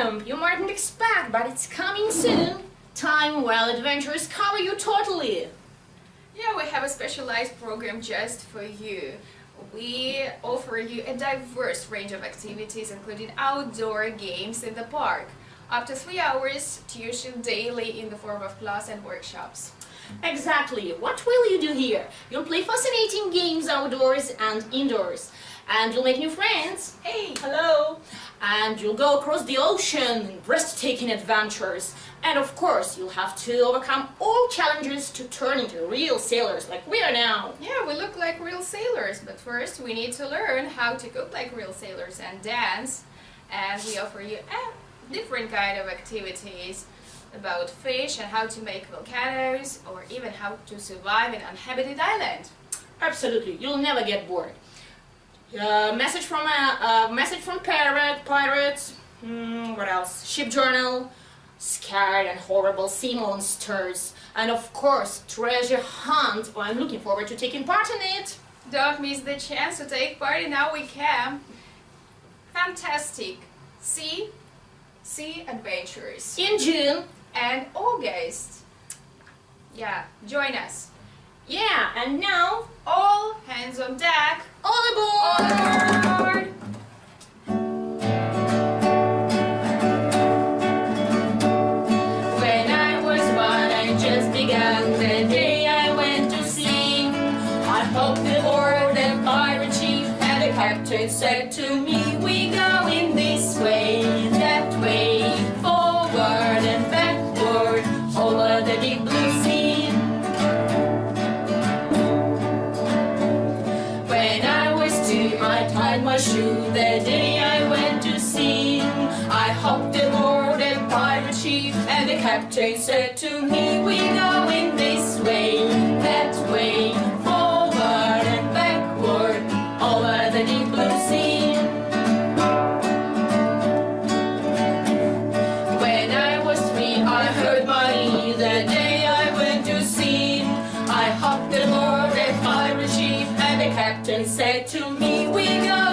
camp you mightn't expect, but it's coming soon. Time Well adventures cover you totally. Yeah, we have a specialized program just for you. We offer you a diverse range of activities, including outdoor games in the park. Up to three hours tuition daily in the form of class and workshops. Exactly. What will you do here? You'll play fascinating games outdoors and indoors. And you'll make new friends. Hey. And you'll go across the ocean in breathtaking adventures. And of course, you'll have to overcome all challenges to turn into real sailors like we are now. Yeah, we look like real sailors, but first we need to learn how to cook like real sailors and dance. And we offer you a different kind of activities about fish and how to make volcanoes or even how to survive in an uninhabited island. Absolutely, you'll never get bored. Uh, message from a uh, message from pirate pirates. Hmm, what else? Ship journal. Scared and horrible sea monsters, and of course treasure hunt. Oh, I'm looking forward to taking part in it. Don't miss the chance to take part in our camp. Fantastic sea sea adventures In June. and August. Yeah, join us. Yeah, and now All hands on deck. All aboard. All aboard. When I was one, I just began the day I went to sea. I the pirate ship, and the captain said to me, "We go shoe the day I went to sea. I hopped aboard a pirate ship, and the captain said to me, We go in this way, that way, forward and backward, over the deep blue sea. When I was three, I heard my money the day I went to sea. I hopped aboard a pirate ship, and the captain said to me, We go